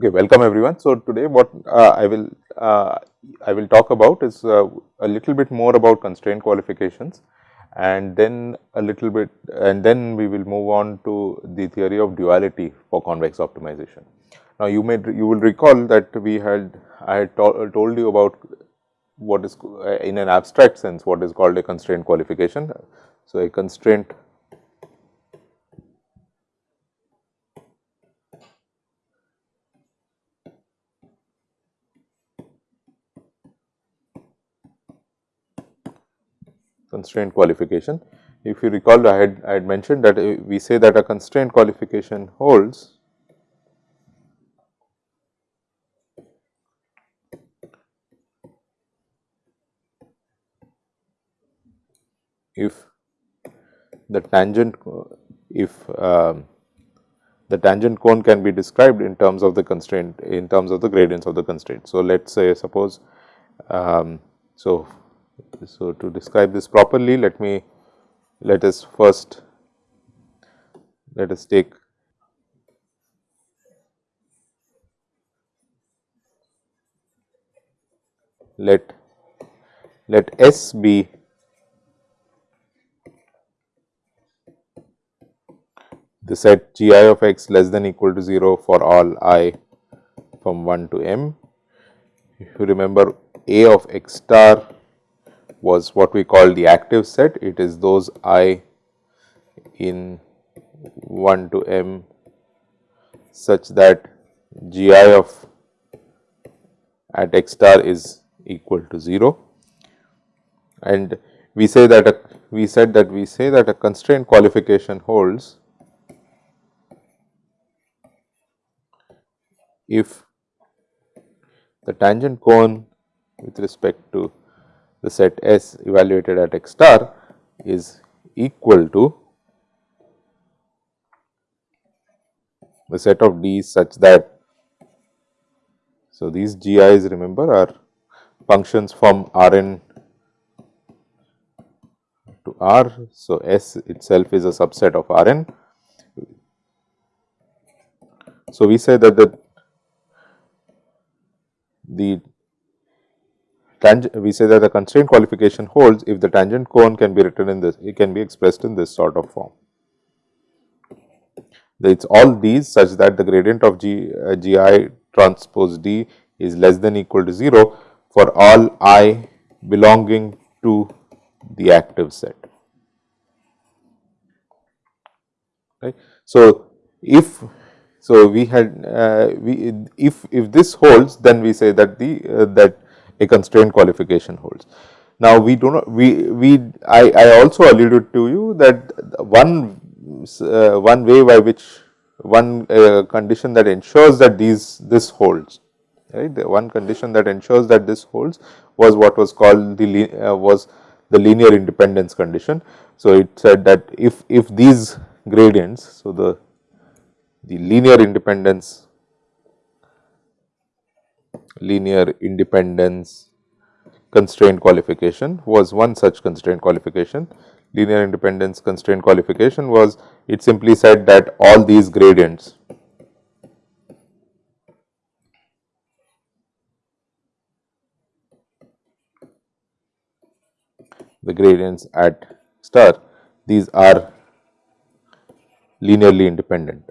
Okay, welcome everyone. So today what uh, I will uh, I will talk about is uh, a little bit more about constraint qualifications and then a little bit and then we will move on to the theory of duality for convex optimization. Now you may you will recall that we had I had to, told you about what is in an abstract sense what is called a constraint qualification. So a constraint constraint qualification. If you recall I had I had mentioned that uh, we say that a constraint qualification holds if the tangent if um, the tangent cone can be described in terms of the constraint in terms of the gradients of the constraint. So, let us say suppose um, so so, to describe this properly let me let us first let us take let let S be the set g i of x less than equal to 0 for all i from 1 to m. If you remember a of x star was what we call the active set. It is those i in 1 to m such that g i of at x star is equal to 0 and we say that a, we said that we say that a constraint qualification holds if the tangent cone with respect to the set S evaluated at x star is equal to the set of D such that so these GIs remember are functions from Rn to R. So, S itself is a subset of Rn. So, we say that the the we say that the constraint qualification holds if the tangent cone can be written in this, it can be expressed in this sort of form. It is all these such that the gradient of G, uh, Gi transpose D is less than equal to 0 for all i belonging to the active set. Right. So, if so we had uh, we if if this holds then we say that the uh, that a constraint qualification holds. Now, we do not we we I, I also alluded to you that one uh, one way by which one uh, condition that ensures that these this holds right the one condition that ensures that this holds was what was called the uh, was the linear independence condition. So, it said that if if these gradients so the the linear independence linear independence constraint qualification was one such constraint qualification. Linear independence constraint qualification was it simply said that all these gradients the gradients at star these are linearly independent.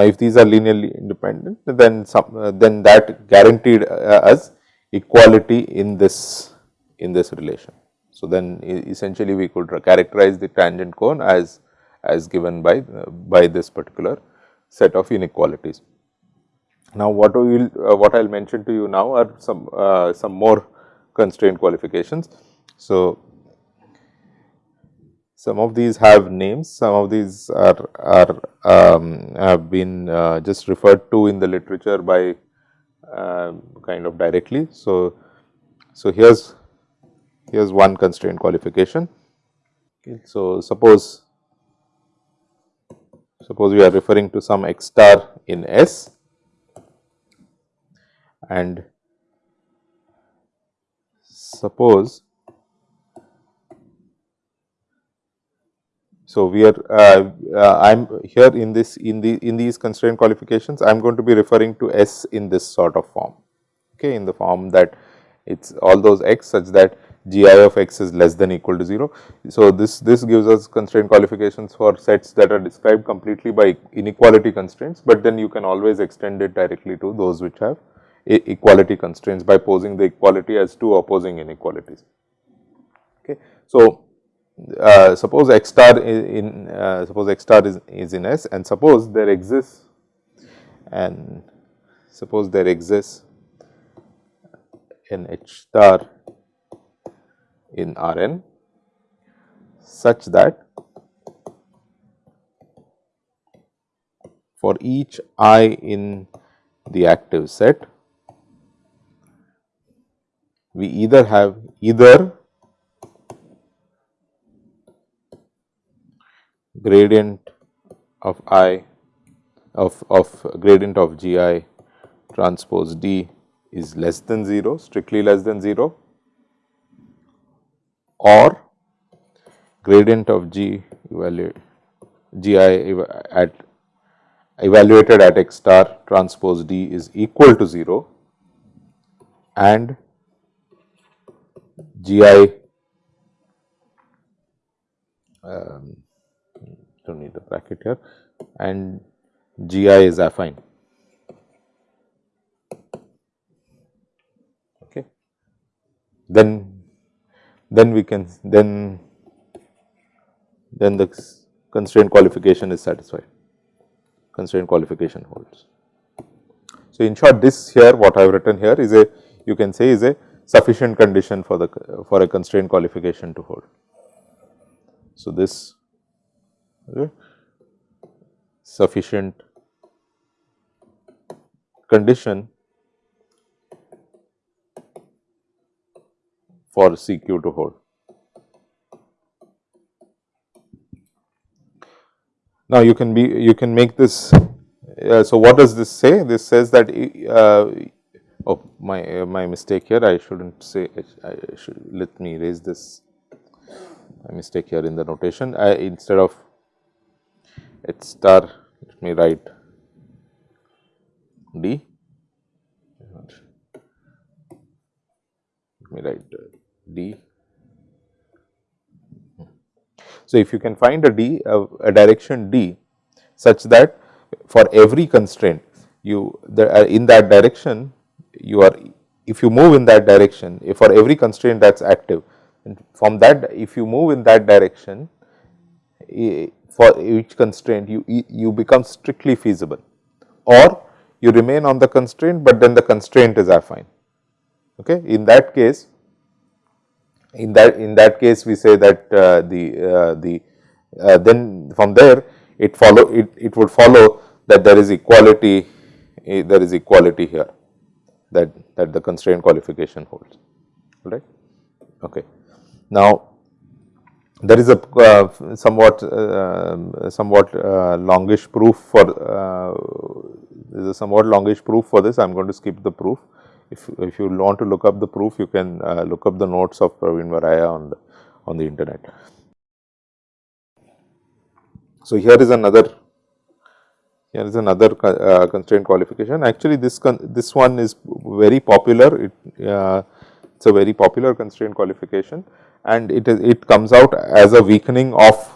If these are linearly independent, then some uh, then that guaranteed uh, us equality in this in this relation. So, then essentially we could characterize the tangent cone as as given by uh, by this particular set of inequalities. Now, what we will uh, what I will mention to you now are some uh, some more constraint qualifications. So, some of these have names, some of these are, are um, have been uh, just referred to in the literature by uh, kind of directly. So, so here's here's one constraint qualification. Okay. So, suppose suppose we are referring to some x star in S and suppose so we are uh, uh, I am here in this in the in these constraint qualifications I am going to be referring to S in this sort of form okay in the form that it is all those x such that g i of x is less than equal to 0. So, this this gives us constraint qualifications for sets that are described completely by inequality constraints, but then you can always extend it directly to those which have equality constraints by posing the equality as two opposing inequalities. Okay. So, uh, suppose x star in uh, suppose x star is, is in S and suppose there exists and suppose there exists an H star in Rn such that for each i in the active set we either have either gradient of i of, of gradient of g i transpose d is less than 0 strictly less than 0 or gradient of g evaluate g i at evaluated at x star transpose d is equal to 0 and g i um, do not need the bracket here and g i is affine. Okay. Then then we can then then the constraint qualification is satisfied constraint qualification holds. So, in short this here what I have written here is a you can say is a sufficient condition for the for a constraint qualification to hold. So, this sufficient condition for CQ to hold. Now, you can be you can make this. Uh, so, what does this say? This says that uh, oh my uh, my mistake here. I shouldn't say. I should let me raise this. My mistake here in the notation. I, instead of H star, let me write D. Let me write D. So, if you can find a D, a, direction D such that for every constraint you the, uh, in that direction you are if you move in that direction if for every constraint that is active and from that if you move in that direction for each constraint you you become strictly feasible or you remain on the constraint, but then the constraint is affine. Okay. In that case in that in that case we say that uh, the uh, the uh, then from there it follow it, it would follow that there is equality eh, there is equality here that that the constraint qualification holds right okay now there is a uh, somewhat uh, somewhat uh, longish proof for there is a somewhat longish proof for this i am going to skip the proof if, if you want to look up the proof, you can uh, look up the notes of Pravin Varaiya on the, on the internet. So, here is another here is another uh, constraint qualification. Actually, this this one is very popular. It uh, it's a very popular constraint qualification, and it is it comes out as a weakening of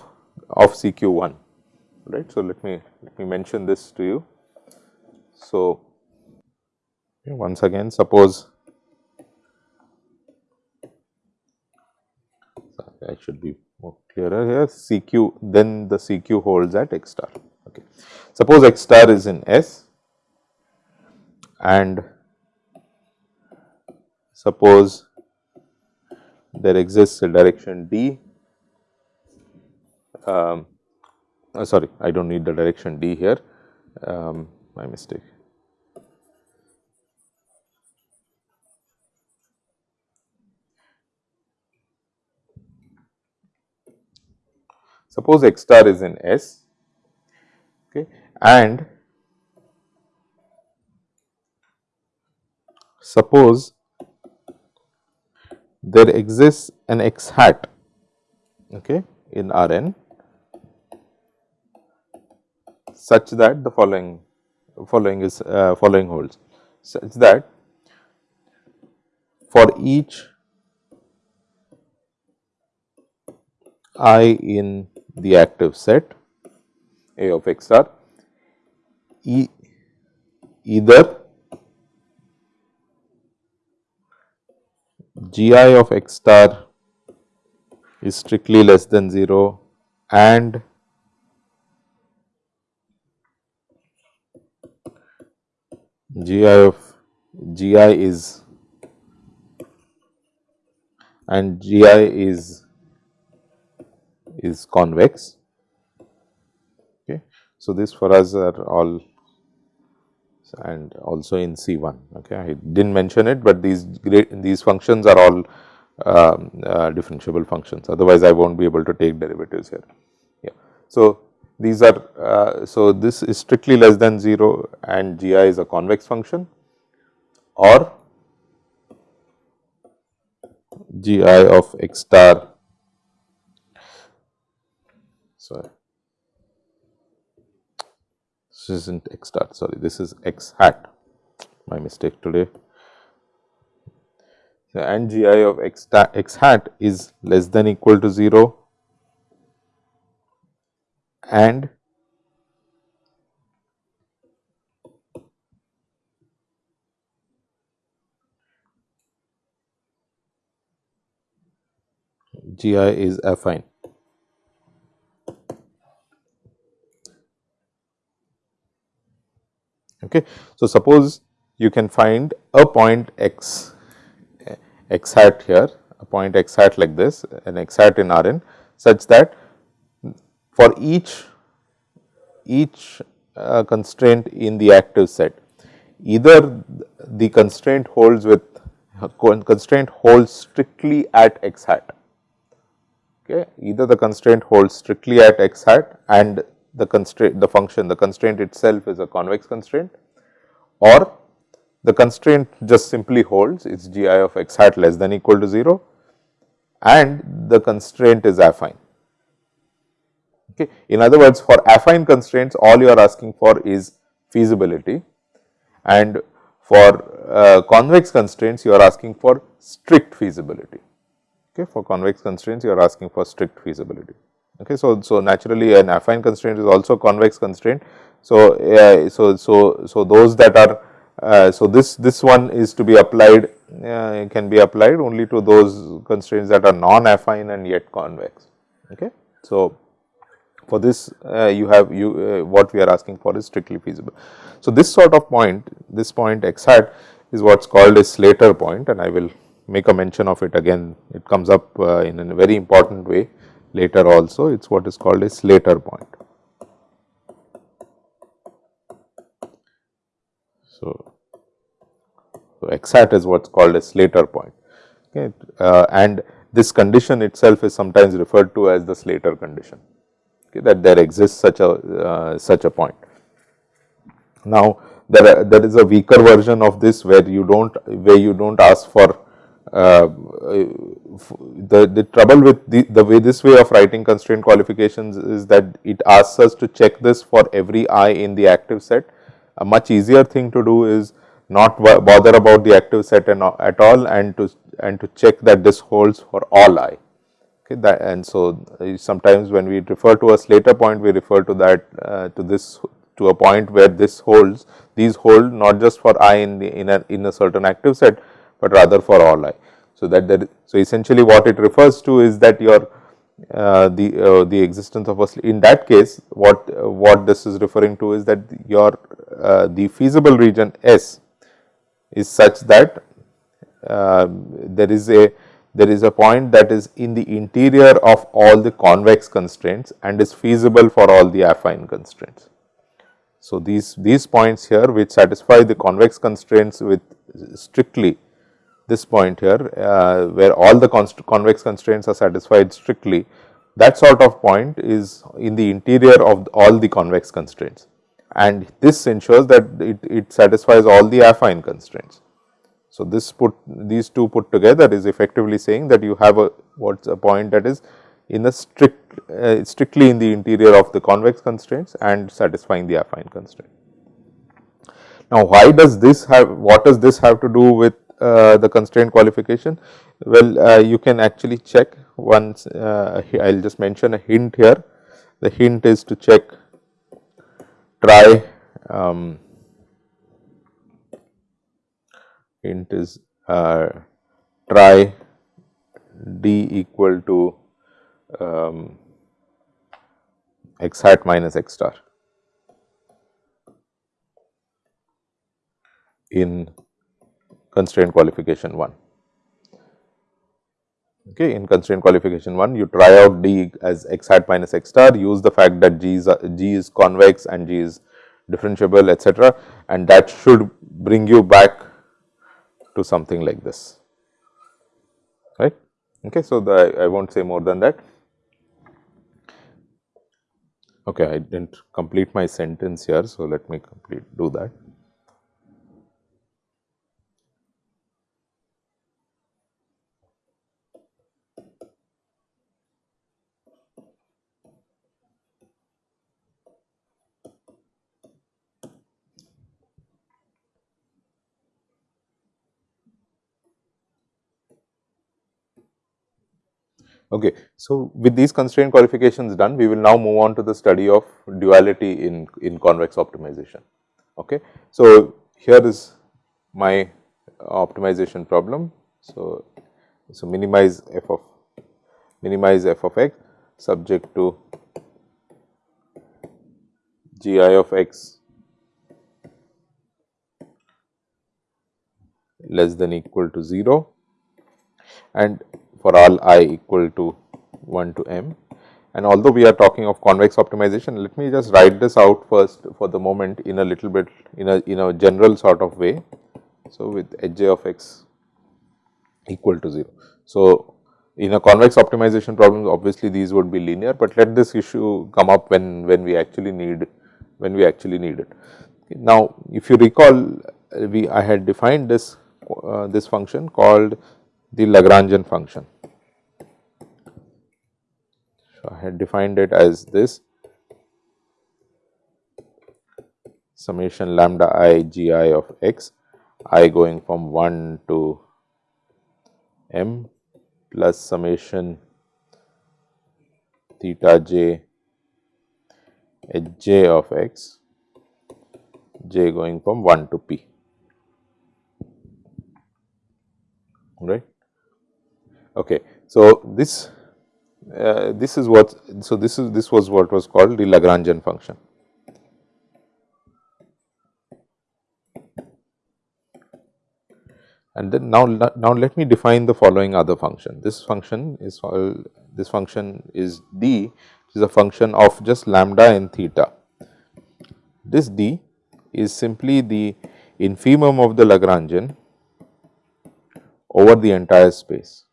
of CQ one, right. So, let me let me mention this to you. So, once again suppose I should be more clearer here CQ then the CQ holds at x star okay. Suppose x star is in S and suppose there exists a direction D um, uh, sorry I do not need the direction D here. Um, my mistake. Suppose x star is in S okay, and suppose there exists an x hat okay, in Rn such that the following following is uh, following holds such that for each i in the active set A of x star e either g i of x star is strictly less than 0 and g i of g i is and g i is is convex. Okay. So, this for us are all and also in C 1. Okay. I did not mention it, but these these functions are all um, uh, differentiable functions otherwise I will not be able to take derivatives here. Yeah. So, these are uh, so this is strictly less than 0 and g i is a convex function or g i of x star sorry this is not x star sorry this is x hat. My mistake today. So, and g i of x, x hat is less than equal to 0 and g i is affine. Okay. So, suppose you can find a point x x hat here, a point x hat like this, an x hat in R n such that for each, each uh, constraint in the active set, either the constraint holds with constraint holds strictly at x hat. Okay. Either the constraint holds strictly at x hat and the constraint the function the constraint itself is a convex constraint or the constraint just simply holds its g i of x hat less than equal to 0 and the constraint is affine. Okay. In other words, for affine constraints all you are asking for is feasibility and for uh, convex constraints you are asking for strict feasibility. Okay. For convex constraints you are asking for strict feasibility. Okay. So, so naturally an affine constraint is also convex constraint. So, uh, so, so, so those that are uh, so, this, this one is to be applied uh, can be applied only to those constraints that are non-affine and yet convex. Okay. So, for this uh, you have you uh, what we are asking for is strictly feasible. So, this sort of point this point x hat is what is called a Slater point and I will make a mention of it again it comes up uh, in a very important way later also it is what is called a Slater point. So, so x hat is what is called a Slater point okay, uh, and this condition itself is sometimes referred to as the Slater condition okay, that there exists such a uh, such a point. Now, there are, there is a weaker version of this where you do not where you do not ask for uh, the, the trouble with the, the way this way of writing constraint qualifications is that it asks us to check this for every i in the active set. A much easier thing to do is not bother about the active set and at all and to and to check that this holds for all i. Okay, that and so uh, sometimes when we refer to a Slater point, we refer to that uh, to this to a point where this holds these hold not just for i in the in a in a certain active set, but rather for all i. So that there, so essentially what it refers to is that your uh, the uh, the existence of a in that case what uh, what this is referring to is that your uh, the feasible region S is such that uh, there is a there is a point that is in the interior of all the convex constraints and is feasible for all the affine constraints. So, these these points here which satisfy the convex constraints with strictly this point here uh, where all the convex constraints are satisfied strictly that sort of point is in the interior of all the convex constraints and this ensures that it, it satisfies all the affine constraints. So, this put these two put together is effectively saying that you have a what is a point that is in a strict uh, strictly in the interior of the convex constraints and satisfying the affine constraint. Now, why does this have what does this have to do with the constraint qualification? Well, uh, you can actually check once uh, I will just mention a hint here. The hint is to check try um, hint is uh, try d equal to um, x hat minus x star in constraint qualification 1. Okay, in constraint qualification 1 you try out d as x hat minus x star use the fact that g is uh, g is convex and g is differentiable etc and that should bring you back to something like this right. Okay, so the, I will not say more than that. Okay, I did not complete my sentence here, so let me complete do that. Okay. So, with these constraint qualifications done, we will now move on to the study of duality in, in convex optimization. Okay. So, here is my optimization problem. So, so minimize f of minimize f of x subject to g i of x less than equal to 0 and for all i equal to 1 to m. And although we are talking of convex optimization, let me just write this out first for the moment in a little bit in a in a general sort of way. So, with h j of x equal to 0. So, in a convex optimization problem obviously these would be linear, but let this issue come up when when we actually need when we actually need it. Now, if you recall we I had defined this uh, this function called the Lagrangian function. So, I had defined it as this summation lambda i g i of x i going from 1 to m plus summation theta j h j of x j going from 1 to p right. Okay. So, this uh, this is what so this is this was what was called the Lagrangian function. And then now now let me define the following other function. This function is called this function is d which is a function of just lambda and theta. This d is simply the infimum of the Lagrangian over the entire space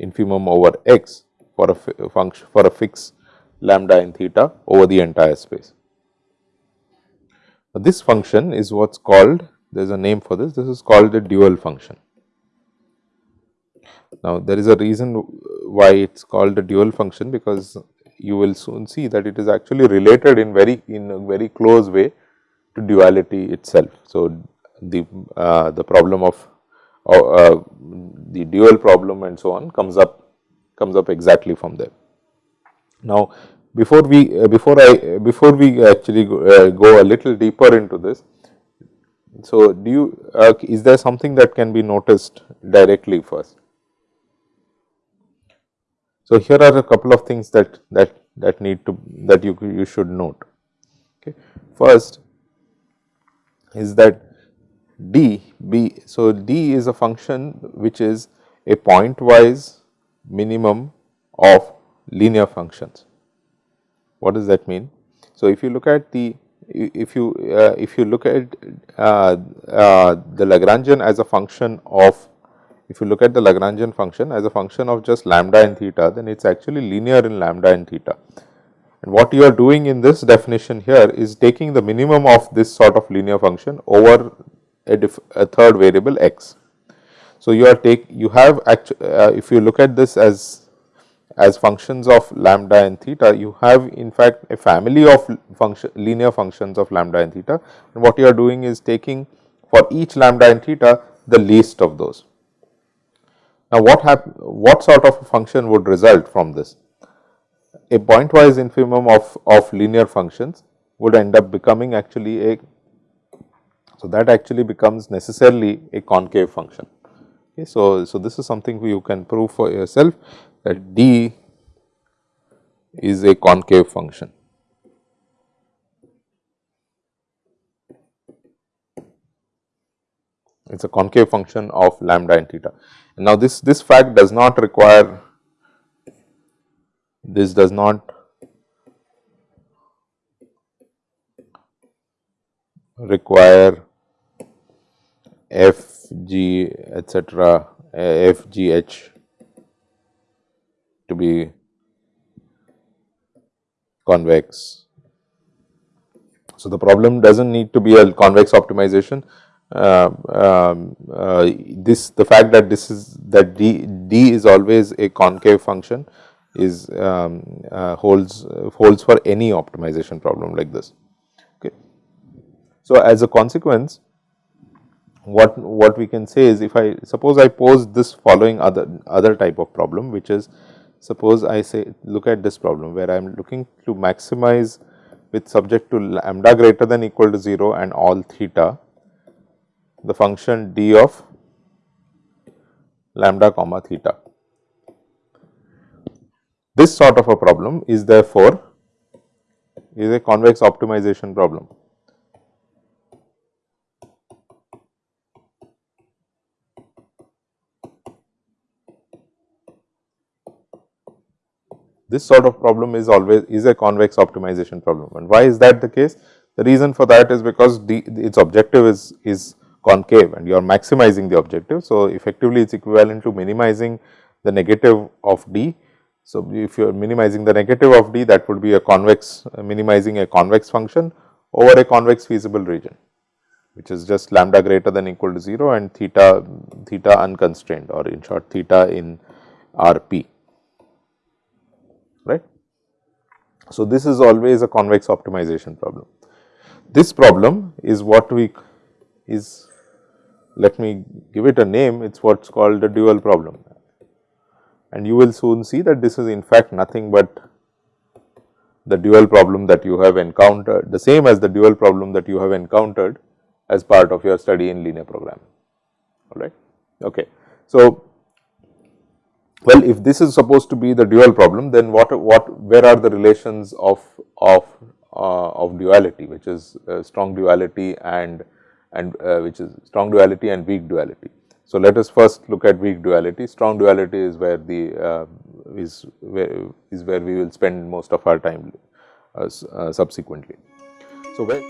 infimum over x for a function for a fixed lambda and theta over the entire space. Now, this function is what is called there is a name for this this is called the dual function. Now, there is a reason why it is called a dual function because you will soon see that it is actually related in very in a very close way to duality itself. So, the uh, the problem of uh, the dual problem and so on comes up comes up exactly from there. Now, before we uh, before I before we actually go, uh, go, a little deeper into this, so do you uh, is there something that can be noticed directly first? So, here are a couple of things that that that need to that you you should note. Okay. First is that d b. So, d is a function which is a pointwise minimum of linear functions. What does that mean? So, if you look at the if you uh, if you look at uh, uh, the Lagrangian as a function of if you look at the Lagrangian function as a function of just lambda and theta, then it is actually linear in lambda and theta. And what you are doing in this definition here is taking the minimum of this sort of linear function over a, a third variable x. So, you are take you have actually uh, if you look at this as as functions of lambda and theta, you have in fact a family of function linear functions of lambda and theta and what you are doing is taking for each lambda and theta the least of those. Now, what hap what sort of a function would result from this? A pointwise infimum of, of linear functions would end up becoming actually a, so that actually becomes necessarily a concave function. Okay, so, so this is something you can prove for yourself that d is a concave function. It is a concave function of lambda and theta. Now, this, this fact does not require, this does not require f, g, etc., f, g, h to be convex. So, the problem does not need to be a convex optimization. Uh, um, uh, this the fact that this is that d d is always a concave function is um, uh, holds holds for any optimization problem like this. So, as a consequence what what we can say is if I suppose I pose this following other other type of problem which is Suppose I say look at this problem where I am looking to maximize with subject to lambda greater than equal to 0 and all theta the function d of lambda comma theta. This sort of a problem is therefore is a convex optimization problem. This sort of problem is always is a convex optimization problem and why is that the case? The reason for that is because the, its objective is, is concave and you are maximizing the objective. So, effectively it is equivalent to minimizing the negative of d. So, if you are minimizing the negative of d that would be a convex uh, minimizing a convex function over a convex feasible region which is just lambda greater than equal to 0 and theta theta unconstrained or in short theta in R p right. So, this is always a convex optimization problem. This problem is what we is let me give it a name it is what is called the dual problem and you will soon see that this is in fact nothing but the dual problem that you have encountered the same as the dual problem that you have encountered as part of your study in linear programming all right. Okay. So, well, if this is supposed to be the dual problem, then what, what, where are the relations of, of, uh, of duality, which is uh, strong duality and, and uh, which is strong duality and weak duality. So, let us first look at weak duality. Strong duality is where the uh, is where is where we will spend most of our time uh, uh, subsequently. So, where